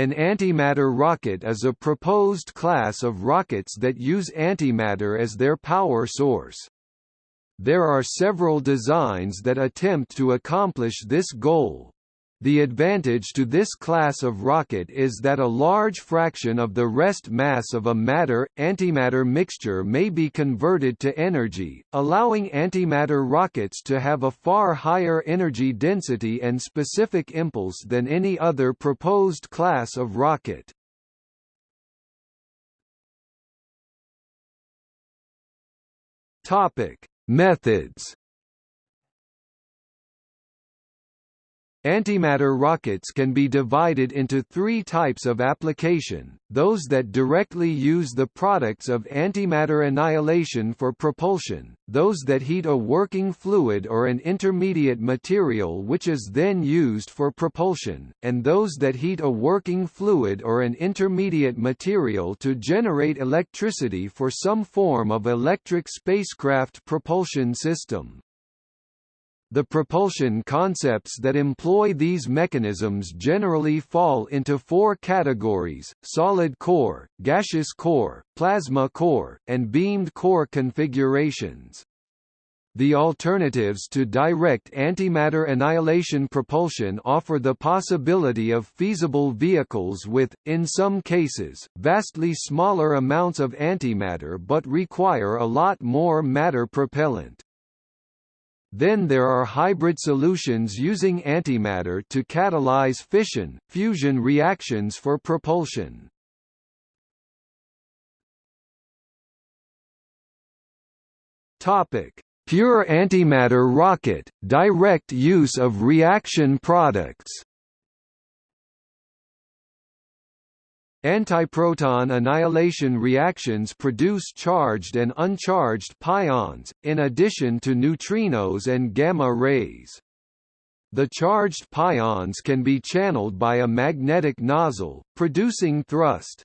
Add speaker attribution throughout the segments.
Speaker 1: An antimatter rocket is a proposed class of rockets that use antimatter as their power source. There are several designs that attempt to accomplish this goal. The advantage to this class of rocket is that a large fraction of the rest mass of a matter-antimatter mixture may be converted to energy, allowing antimatter rockets to have a far higher energy density and specific impulse than any other proposed class of rocket. Methods Antimatter rockets can be divided into three types of application, those that directly use the products of antimatter annihilation for propulsion, those that heat a working fluid or an intermediate material which is then used for propulsion, and those that heat a working fluid or an intermediate material to generate electricity for some form of electric spacecraft propulsion system. The propulsion concepts that employ these mechanisms generally fall into four categories, solid core, gaseous core, plasma core, and beamed core configurations. The alternatives to direct antimatter annihilation propulsion offer the possibility of feasible vehicles with, in some cases, vastly smaller amounts of antimatter but require a lot more matter propellant. Then there are hybrid solutions using antimatter to catalyze fission, fusion reactions for propulsion. Topic: Pure antimatter rocket, direct use of reaction products. Antiproton annihilation reactions produce charged and uncharged pions, in addition to neutrinos and gamma rays. The charged pions can be channeled by a magnetic nozzle, producing thrust.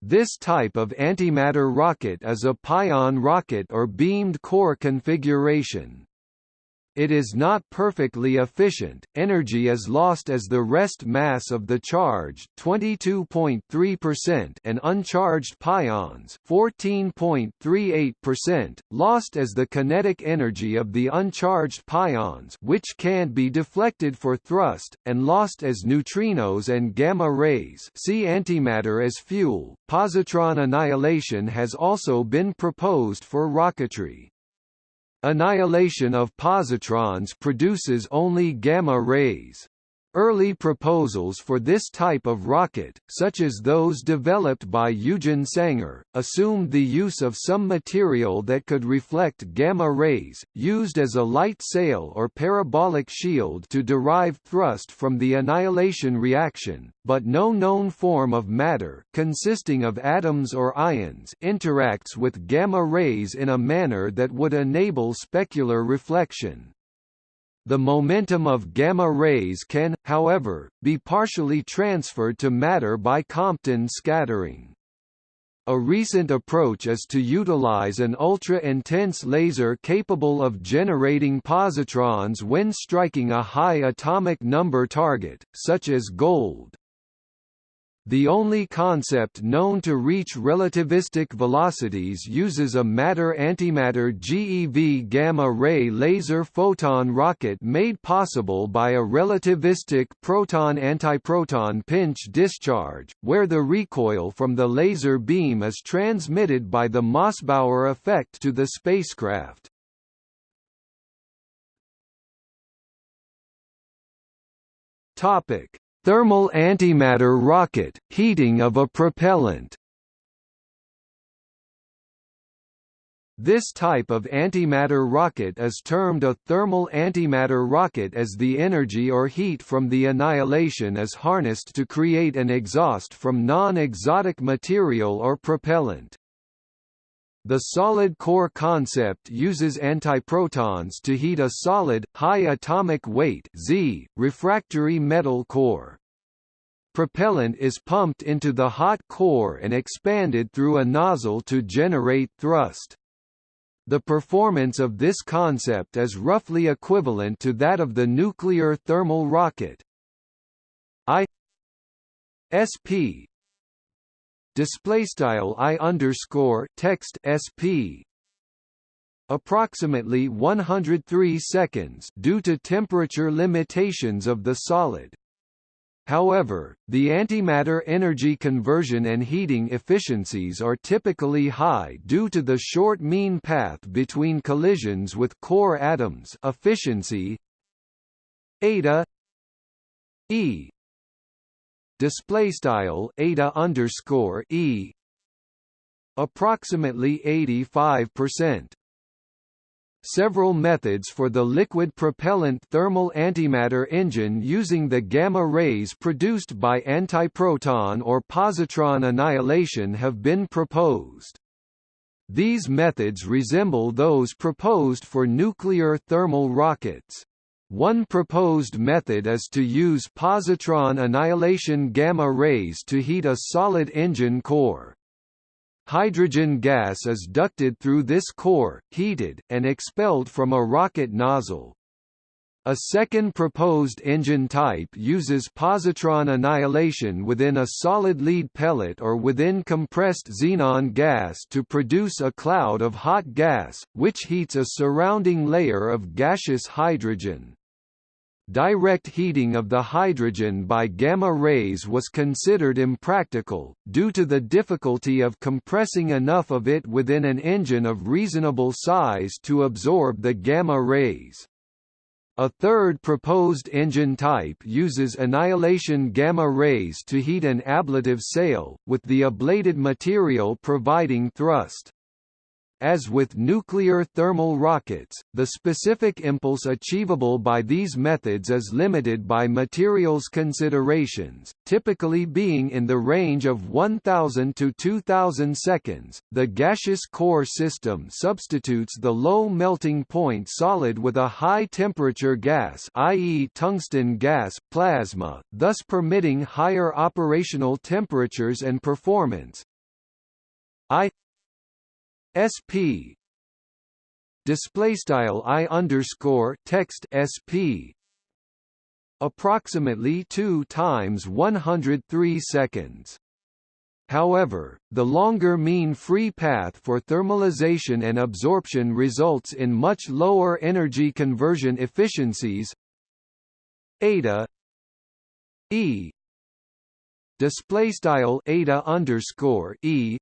Speaker 1: This type of antimatter rocket is a pion rocket or beamed core configuration. It is not perfectly efficient, energy is lost as the rest mass of the charge 22.3% and uncharged pions 14.38%, lost as the kinetic energy of the uncharged pions which can't be deflected for thrust, and lost as neutrinos and gamma rays see antimatter as fuel. Positron annihilation has also been proposed for rocketry. Annihilation of positrons produces only gamma rays. Early proposals for this type of rocket, such as those developed by Eugen Sanger, assumed the use of some material that could reflect gamma rays, used as a light sail or parabolic shield to derive thrust from the annihilation reaction, but no known form of matter consisting of atoms or ions interacts with gamma rays in a manner that would enable specular reflection. The momentum of gamma rays can, however, be partially transferred to matter by Compton scattering. A recent approach is to utilize an ultra-intense laser capable of generating positrons when striking a high atomic number target, such as gold. The only concept known to reach relativistic velocities uses a matter-antimatter GeV gamma-ray laser photon rocket made possible by a relativistic proton-antiproton pinch discharge, where the recoil from the laser beam is transmitted by the Mossbauer effect to the spacecraft. Topic Thermal antimatter rocket, heating of a propellant This type of antimatter rocket is termed a thermal antimatter rocket as the energy or heat from the annihilation is harnessed to create an exhaust from non-exotic material or propellant. The solid core concept uses antiprotons to heat a solid, high atomic weight Z, refractory metal core. Propellant is pumped into the hot core and expanded through a nozzle to generate thrust. The performance of this concept is roughly equivalent to that of the nuclear thermal rocket. I SP display style I underscore text SP approximately 103 seconds due to temperature limitations of the solid. However, the antimatter energy conversion and heating efficiencies are typically high due to the short mean path between collisions with core atoms efficiency eta e display style eta underscore e approximately 85 percent several methods for the liquid propellant thermal antimatter engine using the gamma rays produced by antiproton or positron annihilation have been proposed. These methods resemble those proposed for nuclear thermal rockets. One proposed method is to use positron annihilation gamma rays to heat a solid engine core. Hydrogen gas is ducted through this core, heated, and expelled from a rocket nozzle. A second proposed engine type uses positron annihilation within a solid lead pellet or within compressed xenon gas to produce a cloud of hot gas, which heats a surrounding layer of gaseous hydrogen. Direct heating of the hydrogen by gamma rays was considered impractical, due to the difficulty of compressing enough of it within an engine of reasonable size to absorb the gamma rays. A third proposed engine type uses annihilation gamma rays to heat an ablative sail, with the ablated material providing thrust. As with nuclear thermal rockets, the specific impulse achievable by these methods is limited by materials considerations, typically being in the range of 1000 to 2000 seconds. The gaseous core system substitutes the low melting point solid with a high temperature gas, i.e., tungsten gas plasma, thus permitting higher operational temperatures and performance. I SP display style I underscore text SP approximately 2 times 103 seconds. However, the longer mean free path for thermalization and absorption results in much lower energy conversion efficiencies. Eta E display style underscore E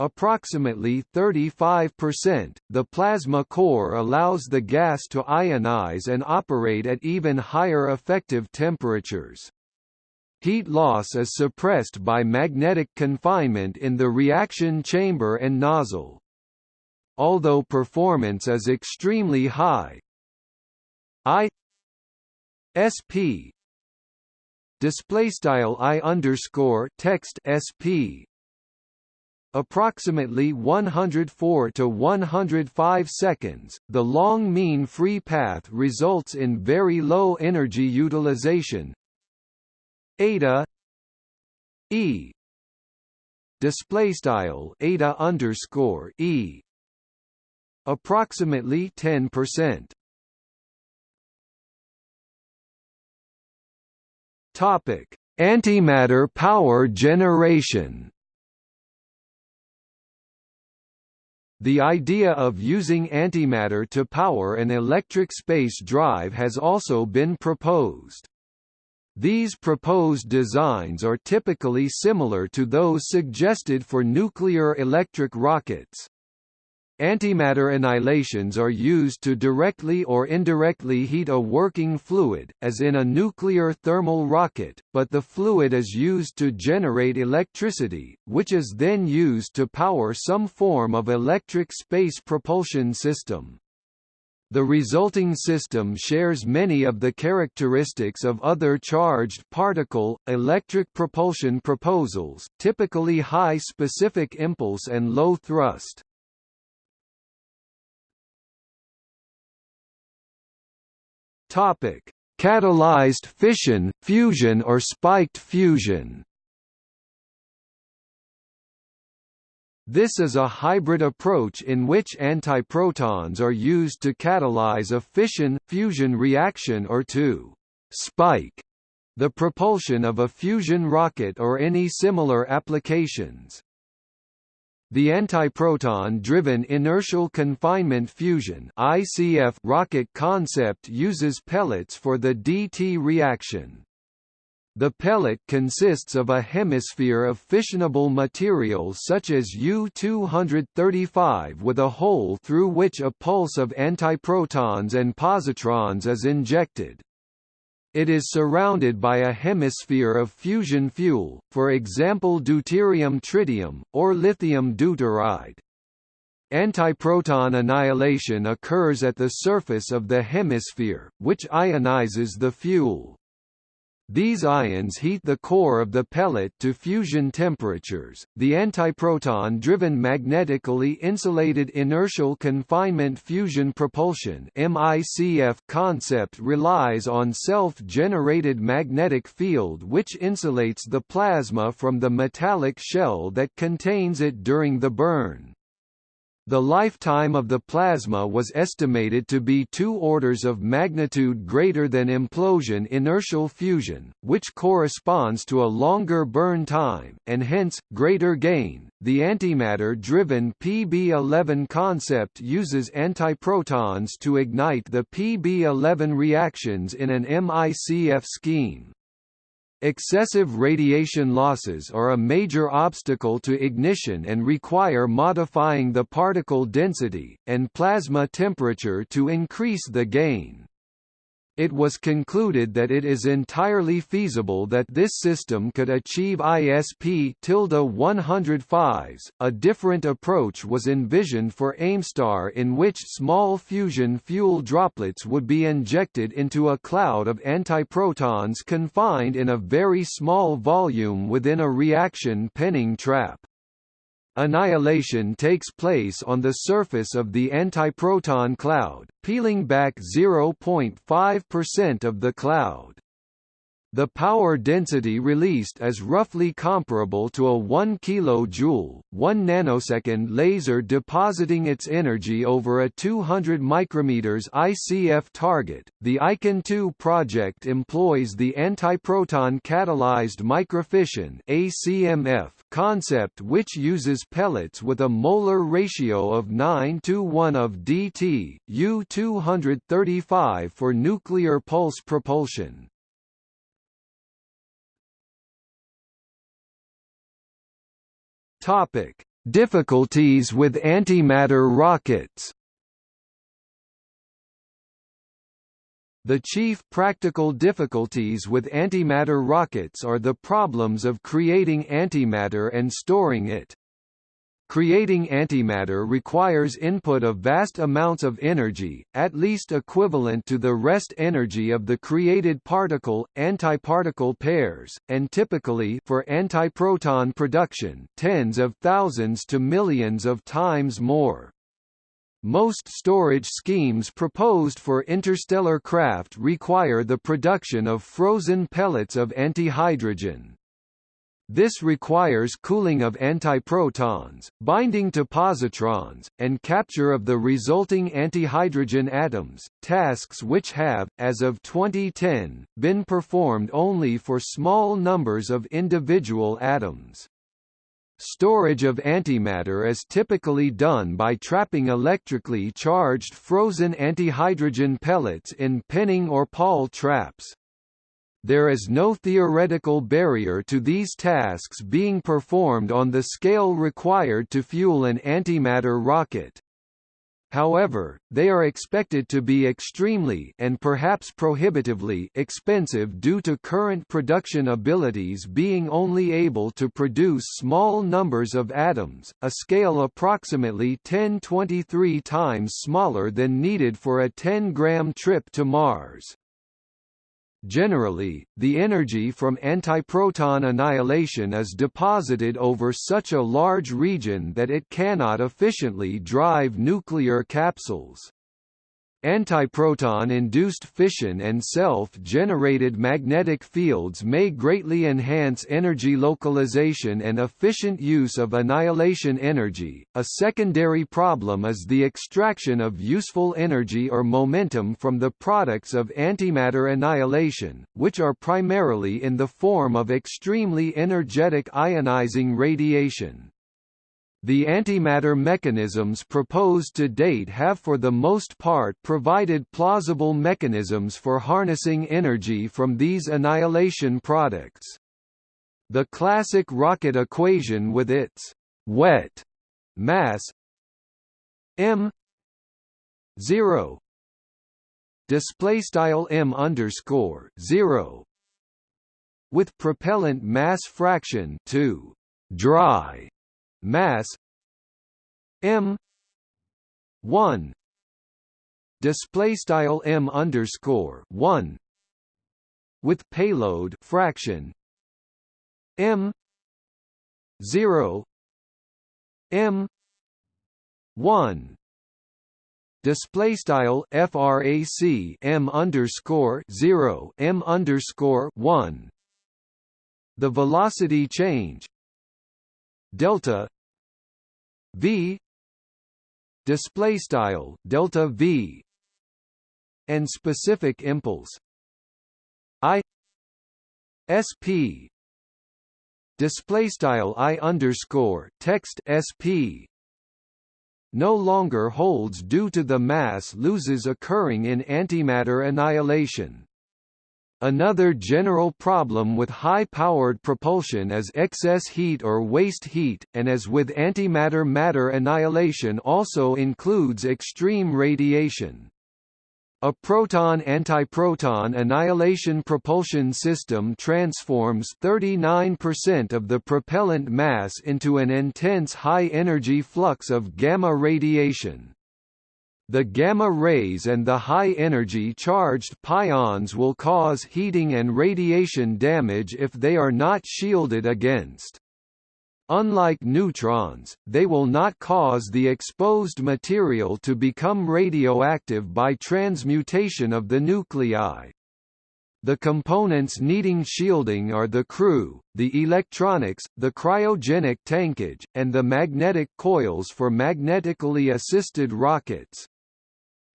Speaker 1: Approximately 35%, the plasma core allows the gas to ionize and operate at even higher effective temperatures. Heat loss is suppressed by magnetic confinement in the reaction chamber and nozzle. Although performance is extremely high, I SP display style I underscore text SP approximately 104 to 105 seconds. The long mean free path results in very low energy utilization. Eta E display style underscore E approximately 10%. Topic: Antimatter power generation. The idea of using antimatter to power an electric space drive has also been proposed. These proposed designs are typically similar to those suggested for nuclear electric rockets. Antimatter annihilations are used to directly or indirectly heat a working fluid, as in a nuclear thermal rocket, but the fluid is used to generate electricity, which is then used to power some form of electric space propulsion system. The resulting system shares many of the characteristics of other charged particle, electric propulsion proposals, typically high specific impulse and low thrust. Topic: Catalyzed fission, fusion or spiked fusion. This is a hybrid approach in which antiprotons are used to catalyze a fission-fusion reaction or to «spike» the propulsion of a fusion rocket or any similar applications. The antiproton-driven inertial confinement fusion (ICF) rocket concept uses pellets for the DT reaction. The pellet consists of a hemisphere of fissionable material such as U-235 with a hole through which a pulse of antiprotons and positrons is injected. It is surrounded by a hemisphere of fusion fuel, for example deuterium tritium, or lithium deuteride. Antiproton annihilation occurs at the surface of the hemisphere, which ionizes the fuel. These ions heat the core of the pellet to fusion temperatures. The antiproton driven magnetically insulated inertial confinement fusion propulsion (MICF) concept relies on self-generated magnetic field which insulates the plasma from the metallic shell that contains it during the burn. The lifetime of the plasma was estimated to be two orders of magnitude greater than implosion inertial fusion, which corresponds to a longer burn time, and hence, greater gain. The antimatter driven PB11 concept uses antiprotons to ignite the PB11 reactions in an MICF scheme. Excessive radiation losses are a major obstacle to ignition and require modifying the particle density, and plasma temperature to increase the gain it was concluded that it is entirely feasible that this system could achieve ISP 105s. A different approach was envisioned for Aimstar in which small fusion fuel droplets would be injected into a cloud of antiprotons confined in a very small volume within a reaction penning trap. Annihilation takes place on the surface of the antiproton cloud, peeling back 0.5% of the cloud. The power density released is roughly comparable to a 1 kJ, 1 nanosecond laser depositing its energy over a 200 micrometers ICF target. The ICAN 2 project employs the antiproton catalyzed microfission (ACMF) concept which uses pellets with a molar ratio of 9 to 1 of DT, U235 for nuclear pulse propulsion. Topic: Difficulties with antimatter rockets. The chief practical difficulties with antimatter rockets are the problems of creating antimatter and storing it. Creating antimatter requires input of vast amounts of energy, at least equivalent to the rest energy of the created particle, antiparticle pairs, and typically for antiproton production tens of thousands to millions of times more. Most storage schemes proposed for interstellar craft require the production of frozen pellets of antihydrogen. This requires cooling of antiprotons, binding to positrons, and capture of the resulting antihydrogen atoms, tasks which have, as of 2010, been performed only for small numbers of individual atoms. Storage of antimatter is typically done by trapping electrically charged frozen antihydrogen pellets in penning or Paul traps there is no theoretical barrier to these tasks being performed on the scale required to fuel an antimatter rocket. However, they are expected to be extremely and perhaps prohibitively expensive due to current production abilities being only able to produce small numbers of atoms, a scale approximately 1023 times smaller than needed for a 10-gram trip to Mars. Generally, the energy from antiproton annihilation is deposited over such a large region that it cannot efficiently drive nuclear capsules. Antiproton-induced fission and self-generated magnetic fields may greatly enhance energy localization and efficient use of annihilation energy. A secondary problem is the extraction of useful energy or momentum from the products of antimatter annihilation, which are primarily in the form of extremely energetic ionizing radiation. The antimatter mechanisms proposed to date have for the most part provided plausible mechanisms for harnessing energy from these annihilation products. The classic rocket equation with its wet mass m 0 display style m underscore 0 with propellant mass fraction 2 dry mass m 1 display style m underscore 1 with payload fraction m 0 m 1 display style frac m underscore 0 m underscore 1 the velocity change delta v display style delta v and specific impulse i sp display style i underscore text sp no longer holds due to the mass loses occurring in antimatter annihilation Another general problem with high-powered propulsion is excess heat or waste heat, and as with antimatter-matter annihilation also includes extreme radiation. A proton-antiproton annihilation propulsion system transforms 39% of the propellant mass into an intense high-energy flux of gamma radiation. The gamma rays and the high-energy charged pions will cause heating and radiation damage if they are not shielded against. Unlike neutrons, they will not cause the exposed material to become radioactive by transmutation of the nuclei. The components needing shielding are the crew, the electronics, the cryogenic tankage, and the magnetic coils for magnetically assisted rockets.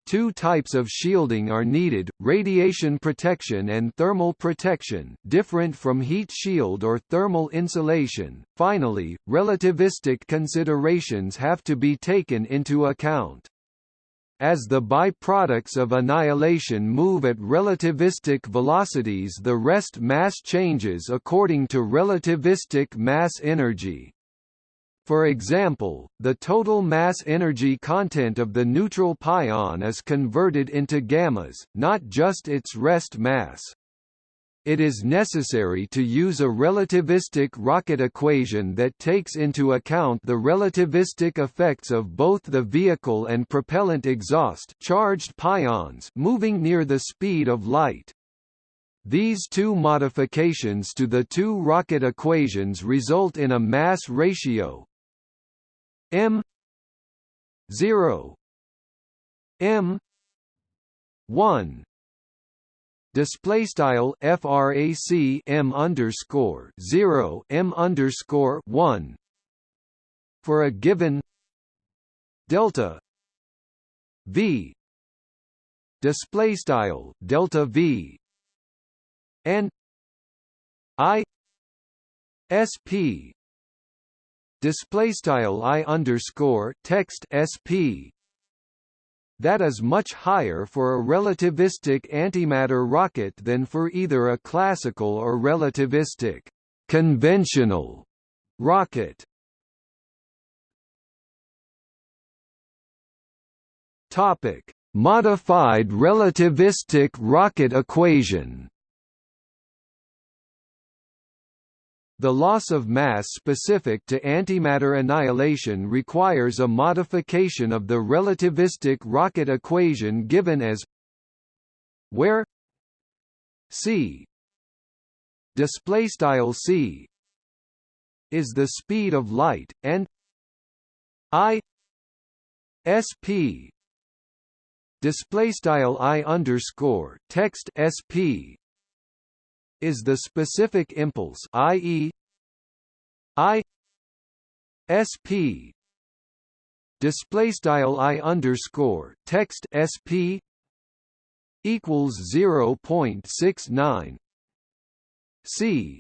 Speaker 1: Two types of shielding are needed, radiation protection and thermal protection different from heat shield or thermal insulation. Finally, relativistic considerations have to be taken into account. As the byproducts of annihilation move at relativistic velocities the rest mass changes according to relativistic mass energy. For example, the total mass energy content of the neutral pion is converted into gammas, not just its rest mass. It is necessary to use a relativistic rocket equation that takes into account the relativistic effects of both the vehicle and propellant exhaust charged pions moving near the speed of light. These two modifications to the two rocket equations result in a mass ratio M zero M one. Display style frac m underscore 0 m underscore 1 for a given delta v. Display style delta v. And i sp display style i underscore text sp that is much higher for a relativistic antimatter rocket than for either a classical or relativistic conventional rocket. Topic: Modified relativistic rocket equation. The loss of mass specific to antimatter annihilation requires a modification of the relativistic rocket equation given as where c display style c is the speed of light and i sp display style i underscore text sp is the specific impulse i.e. i sp display style i underscore text sp equals 0.69 c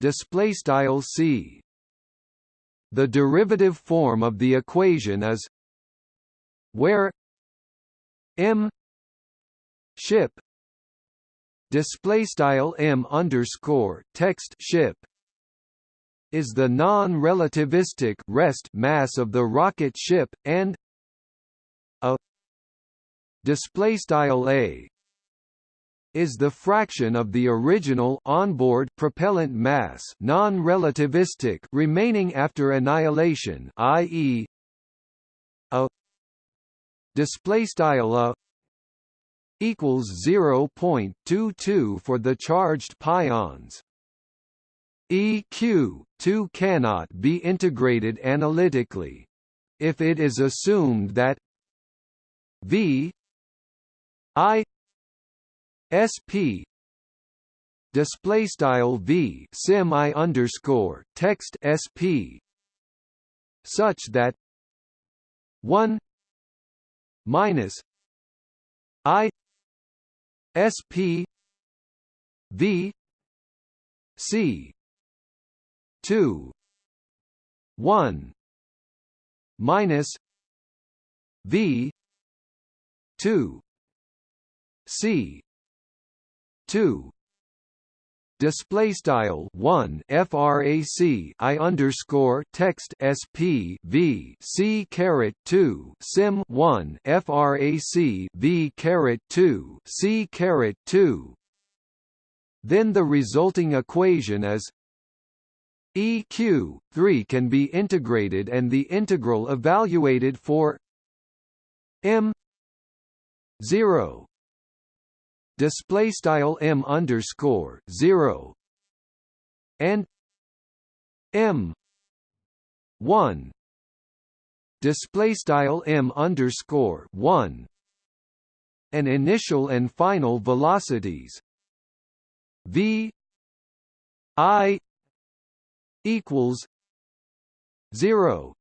Speaker 1: display style c. The derivative form of the equation is where m ship display style m underscore text ship is the non-relativistic rest mass of the rocket ship and a display style a is the fraction of the original onboard propellant mass non-relativistic remaining after annihilation i.e. a display style a equals 0.22 for the charged pions EQ 2 cannot be integrated analytically. If it is assumed that V I SP display style V sim I underscore text SP such that 1 minus I SP V C two. One. Minus V. Two. C. Two. Display style 1 frac i underscore text sp v c caret 2 sim 1 frac v caret 2 c caret 2 then the resulting equation is eq 3 can be integrated and the integral evaluated for m 0 display style m underscore zero. And m one. Display style m underscore one. And initial and final velocities. V i equals zero.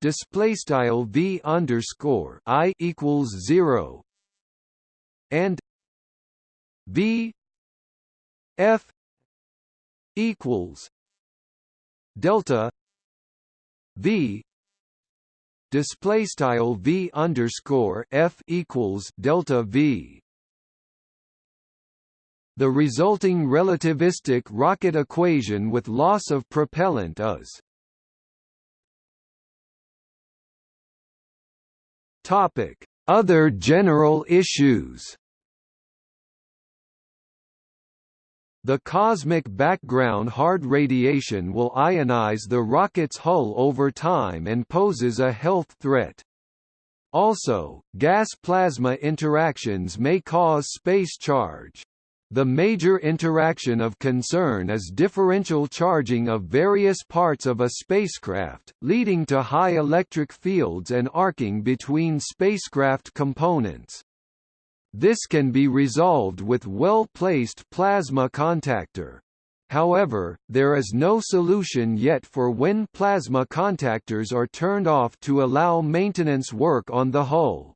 Speaker 1: Display style v underscore i equals zero. And V F equals delta V display style V underscore F equals delta V the resulting relativistic rocket equation with loss of propellant is Topic: Other general issues The cosmic background hard radiation will ionize the rocket's hull over time and poses a health threat. Also, gas-plasma interactions may cause space charge. The major interaction of concern is differential charging of various parts of a spacecraft, leading to high electric fields and arcing between spacecraft components. This can be resolved with well-placed plasma contactor. However, there is no solution yet for when plasma contactors are turned off to allow maintenance work on the hull.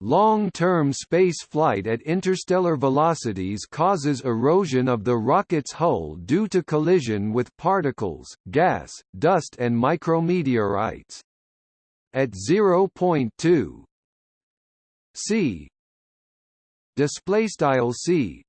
Speaker 1: Long-term space flight at interstellar velocities causes erosion of the rocket's hull due to collision with particles, gas, dust and micrometeorites. At 0.2 c display style c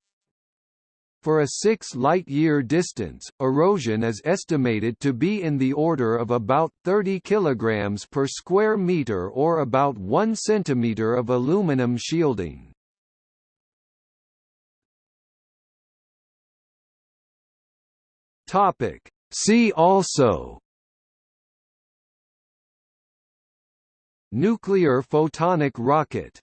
Speaker 1: for a 6 light-year distance, erosion is estimated to be in the order of about 30 kg per square meter or about 1 cm of aluminum shielding. See also Nuclear photonic rocket